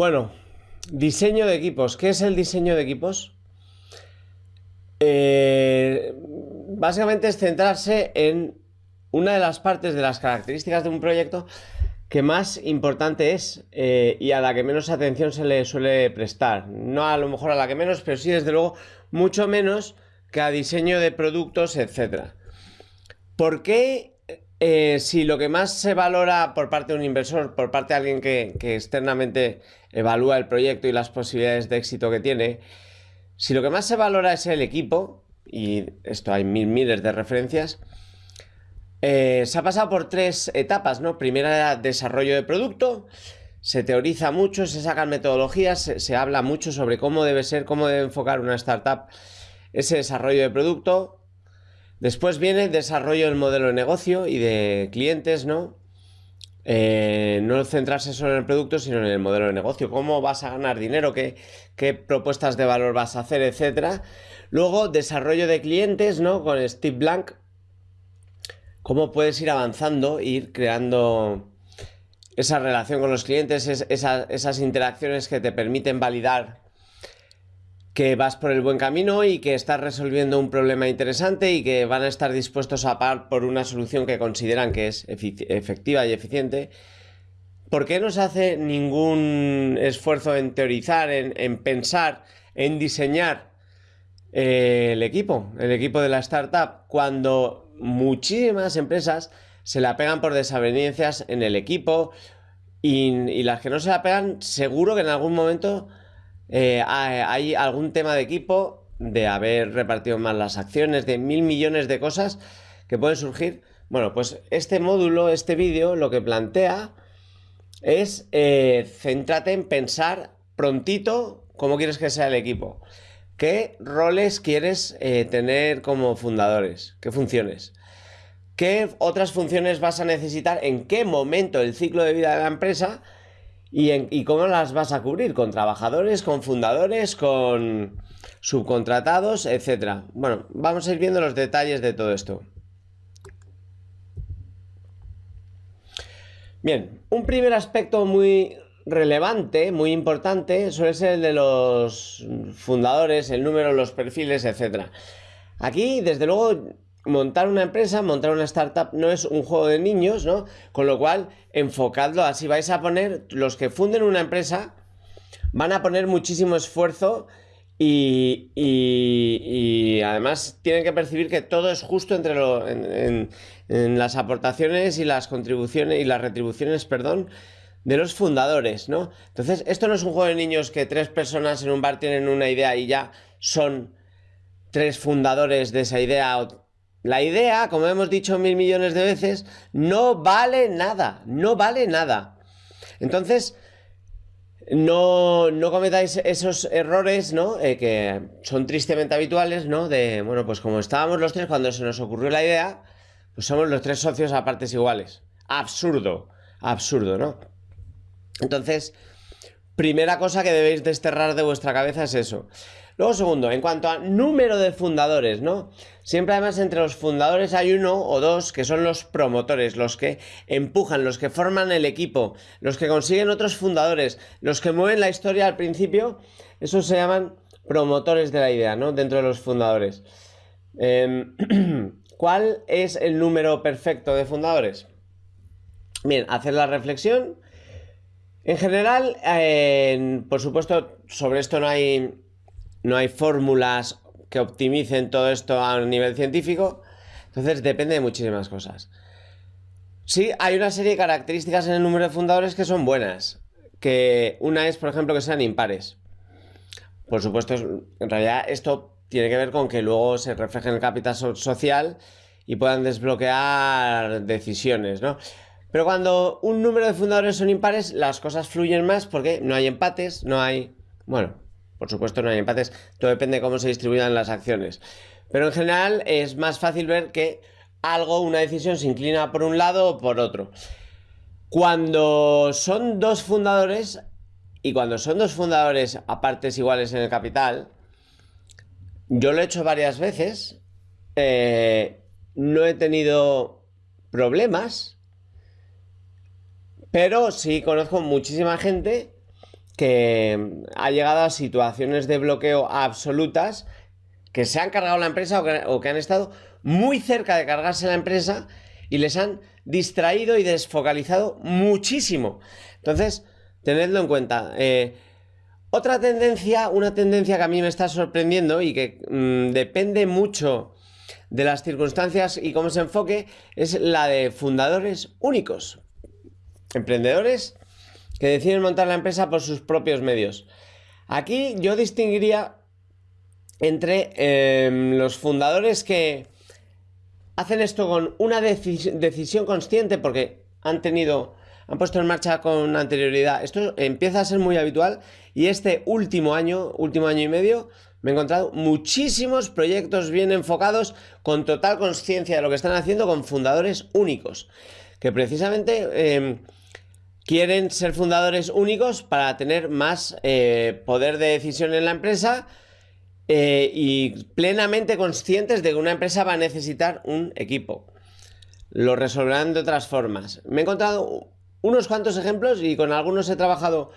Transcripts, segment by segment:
Bueno, diseño de equipos. ¿Qué es el diseño de equipos? Eh, básicamente es centrarse en una de las partes de las características de un proyecto que más importante es eh, y a la que menos atención se le suele prestar. No a lo mejor a la que menos, pero sí desde luego mucho menos que a diseño de productos, etc. ¿Por qué eh, si lo que más se valora por parte de un inversor, por parte de alguien que, externamente evalúa el proyecto y las posibilidades de éxito que tiene, si lo que más se valora es el equipo, y esto hay mil miles de referencias, eh, se ha pasado por tres etapas, ¿no? Primera era desarrollo de producto, se teoriza mucho, se sacan metodologías, se, habla mucho sobre cómo debe ser, cómo debe enfocar una startup ese desarrollo de producto. Después viene desarrollo del modelo de negocio y de clientes, ¿no? Eh, no centrarse solo en el producto, sino en el modelo de negocio. ¿Cómo vas a ganar dinero? ¿Qué, qué propuestas de valor vas a hacer? Etcétera. Luego, desarrollo de clientes, ¿no? Con Steve Blank. Cómo puedes ir avanzando, ir creando esa relación con los clientes, esas interacciones que te permiten validar que vas por el buen camino y que estás resolviendo un problema interesante y que van a estar dispuestos a pagar por una solución que consideran que es efectiva y eficiente. ¿Por qué no se hace ningún esfuerzo en teorizar, en, pensar, en diseñar eh, el equipo, el equipo de la startup, cuando muchísimas empresas se la pegan por desavenencias en el equipo y, y las que no se la pegan, seguro que en algún momento eh, hay algún tema de equipo, de haber repartido más las acciones, de mil millones de cosas que pueden surgir. Bueno, pues este módulo, este vídeo, lo que plantea es eh, céntrate en pensar prontito cómo quieres que sea el equipo. ¿Qué roles quieres eh, tener como fundadores? ¿Qué funciones? ¿Qué otras funciones vas a necesitar? ¿En qué momento del ciclo de vida de la empresa? ¿Y, cómo las vas a cubrir? ¿Con trabajadores, con fundadores, con subcontratados, etcétera? Bueno, vamos a ir viendo los detalles de todo esto. Bien, un primer aspecto muy relevante, muy importante, suele ser el de los fundadores, el número, los perfiles, etcétera. Aquí, desde luego, montar una empresa, montar una startup no es un juego de niños, ¿no? Con lo cual, enfocadlo así. Vais a poner, los que funden una empresa, van a poner muchísimo esfuerzo y, y, además tienen que percibir que todo es justo entre las aportaciones y las contribuciones y las retribuciones, perdón, de los fundadores, ¿no? Entonces, esto no es un juego de niños que tres personas en un bar tienen una idea y ya son tres fundadores de esa idea la idea, como hemos dicho mil millones de veces, no vale nada, no vale nada. Entonces, no, no cometáis esos errores, ¿no? Eh, que son tristemente habituales, ¿no? De, bueno, pues como estábamos los tres cuando se nos ocurrió la idea, pues somos los tres socios a partes iguales. Absurdo, absurdo, ¿no? Entonces, primera cosa que debéis desterrar de vuestra cabeza es eso. Luego, segundo, en cuanto a número de fundadores, ¿no? Siempre además entre los fundadores hay uno o dos que son los promotores, los que empujan, los que forman el equipo, los que consiguen otros fundadores, los que mueven la historia al principio, esos se llaman promotores de la idea, ¿no? Dentro de los fundadores. Em, ¿Cuál es el número perfecto de fundadores? Bien, hacer la reflexión. En general, por supuesto, sobre esto no hay no hay fórmulas que optimicen todo esto a un nivel científico, entonces depende de muchísimas cosas. Sí, hay una serie de características en el número de fundadores que son buenas, que una es, por ejemplo, que sean impares. Por supuesto, en realidad esto tiene que ver con que luego se refleje en el capital social y puedan desbloquear decisiones, ¿no? Pero cuando un número de fundadores son impares, las cosas fluyen más porque no hay empates, no hay... Bueno, por supuesto no hay empates, todo depende de cómo se distribuyan las acciones. Pero en general es más fácil ver que algo, una decisión se inclina por un lado o por otro. Cuando son dos fundadores, y cuando son dos fundadores a partes iguales en el capital, yo lo he hecho varias veces, eh, no he tenido problemas, pero sí conozco muchísima gente que ha llegado a situaciones de bloqueo absolutas que se han cargado la empresa o que, han estado muy cerca de cargarse la empresa y les han distraído y desfocalizado muchísimo. Entonces, tenedlo en cuenta. Eh, otra tendencia, una tendencia que a mí me está sorprendiendo y que mm, depende mucho de las circunstancias y cómo se enfoque, es la de fundadores únicos. Emprendedores que deciden montar la empresa por sus propios medios. Aquí yo distinguiría entre em, los fundadores que hacen esto con una decisión consciente porque han tenido, han puesto en marcha con anterioridad. Esto empieza a ser muy habitual y este último año, último año y medio, me he encontrado muchísimos proyectos bien enfocados con total conciencia de lo que están haciendo con fundadores únicos. Que precisamente em, quieren ser fundadores únicos para tener más eh, poder de decisión en la empresa eh, y plenamente conscientes de que una empresa va a necesitar un equipo. Lo resolverán de otras formas. Me he encontrado unos cuantos ejemplos y con algunos he trabajado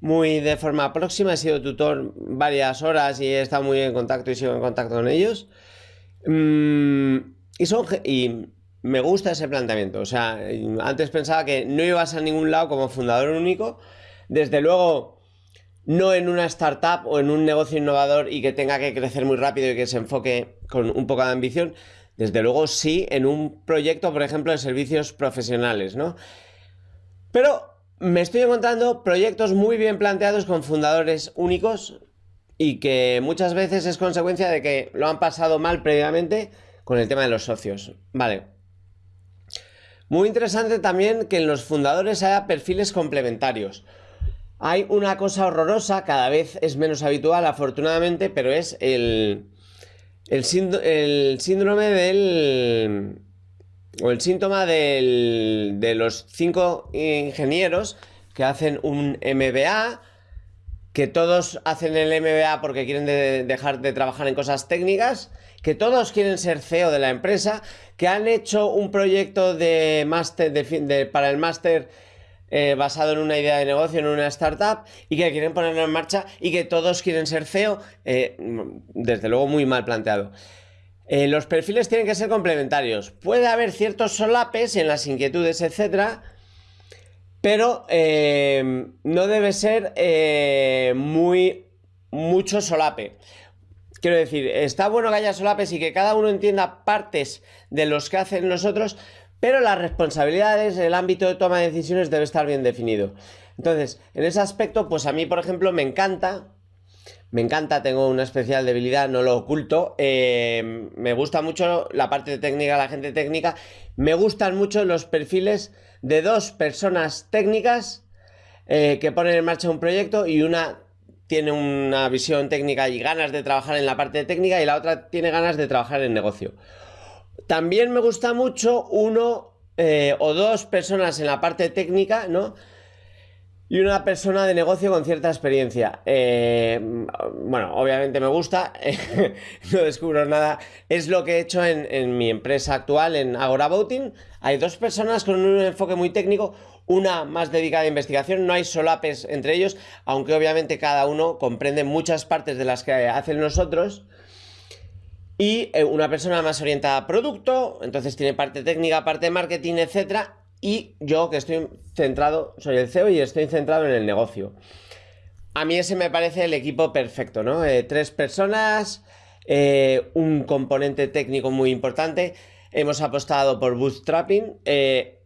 muy de forma próxima, he sido tutor varias horas y he estado muy en contacto y sigo en contacto con ellos. Mm, y, son, y me gusta ese planteamiento. O sea, antes pensaba que no ibas a ningún lado como fundador único. Desde luego, no en una startup o en un negocio innovador y que tenga que crecer muy rápido y que se enfoque con un poco de ambición. Desde luego, sí en un proyecto, por ejemplo, de servicios profesionales, ¿no? Pero me estoy encontrando proyectos muy bien planteados con fundadores únicos y que muchas veces es consecuencia de que lo han pasado mal previamente con el tema de los socios. Vale. Muy interesante también que en los fundadores haya perfiles complementarios. Hay una cosa horrorosa, cada vez es menos habitual afortunadamente, pero es el, síndrome del o el síntoma de los cinco ingenieros que hacen un MBA, que todos hacen el MBA porque quieren dejar de trabajar en cosas técnicas, que todos quieren ser CEO de la empresa, que han hecho un proyecto de máster para el máster eh, basado en una idea de negocio, en una startup, y que quieren ponerlo en marcha y que todos quieren ser CEO, eh, desde luego muy mal planteado. Eh, los perfiles tienen que ser complementarios. Puede haber ciertos solapes en las inquietudes, etcétera, pero no debe ser muy mucho solape. Quiero decir, está bueno que haya solapes y que cada uno entienda partes de los que hacen los otros, pero las responsabilidades, el ámbito de toma de decisiones debe estar bien definido. Entonces, en ese aspecto, pues a mí, por ejemplo, me encanta me encanta, tengo una especial debilidad, no lo oculto. Eh, me gusta mucho la parte técnica, la gente técnica. Me gustan mucho los perfiles de dos personas técnicas eh, que ponen en marcha un proyecto y una tiene una visión técnica y ganas de trabajar en la parte técnica y la otra tiene ganas de trabajar en negocio. También me gusta mucho uno eh, o dos personas en la parte técnica, ¿no? Y una persona de negocio con cierta experiencia. Eh, bueno, obviamente me gusta, no descubro nada. Es lo que he hecho en, mi empresa actual, en Agora Voting. Hay dos personas con un enfoque muy técnico, una más dedicada a investigación, no hay solapes entre ellos, aunque obviamente cada uno comprende muchas partes de las que hacen nosotros. Y eh, una persona más orientada a producto, entonces tiene parte técnica, parte de marketing, etcétera, y yo que estoy centrado, soy el CEO y estoy centrado en el negocio. A mí ese me parece el equipo perfecto, ¿no? Eh, tres personas, eh, un componente técnico muy importante. Hemos apostado por bootstrapping. Eh,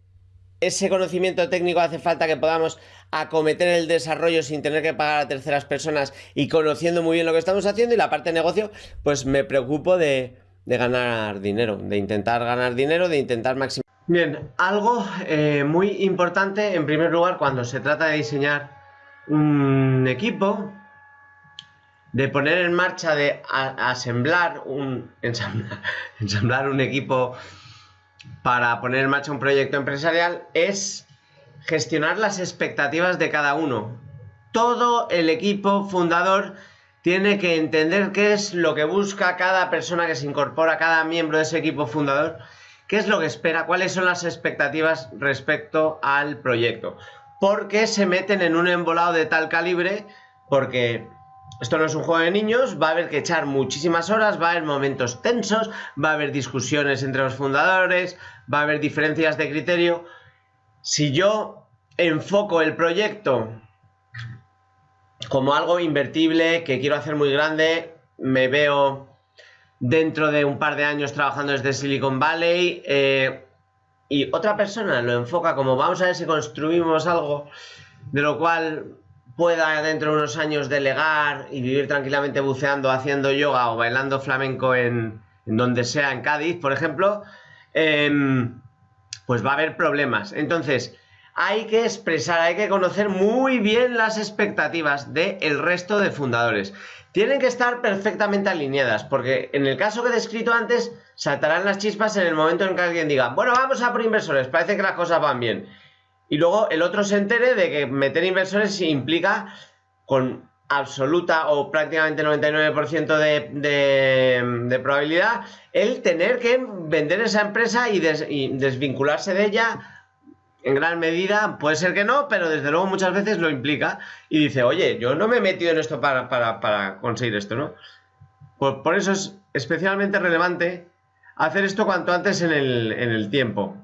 ese conocimiento técnico hace falta que podamos acometer el desarrollo sin tener que pagar a terceras personas y conociendo muy bien lo que estamos haciendo. Y la parte de negocio, pues me preocupo de, de ganar dinero, de intentar ganar dinero, de intentar maximizar Bien, algo eh, muy importante en primer lugar cuando se trata de diseñar un equipo, de poner en marcha, de asemblar un, ensamblar, un equipo para poner en marcha un proyecto empresarial es gestionar las expectativas de cada uno. Todo el equipo fundador tiene que entender qué es lo que busca cada persona que se incorpora, cada miembro de ese equipo fundador ¿Qué es lo que espera? ¿Cuáles son las expectativas respecto al proyecto? porque se meten en un embolado de tal calibre, porque esto no es un juego de niños, va a haber que echar muchísimas horas, va a haber momentos tensos, va a haber discusiones entre los fundadores, va a haber diferencias de criterio. Si yo enfoco el proyecto como algo invertible, que quiero hacer muy grande, me veo dentro de un par de años trabajando desde Silicon Valley eh, y otra persona lo enfoca como vamos a ver si construimos algo de lo cual pueda dentro de unos años delegar y vivir tranquilamente buceando, haciendo yoga o bailando flamenco en, donde sea, en Cádiz, por ejemplo, em, pues va a haber problemas. Entonces, hay que expresar, hay que conocer muy bien las expectativas del resto de fundadores. Tienen que estar perfectamente alineadas, porque en el caso que he descrito antes, saltarán las chispas en el momento en que alguien diga, bueno, vamos a por inversores, parece que las cosas van bien. Y luego el otro se entere de que meter inversores implica con absoluta o prácticamente 99% de, de, probabilidad el tener que vender esa empresa y, y desvincularse de ella en gran medida, puede ser que no, pero desde luego muchas veces lo implica y dice, oye, yo no me he metido en esto para, conseguir esto, ¿no? Por, por, eso es especialmente relevante hacer esto cuanto antes en el, en el tiempo.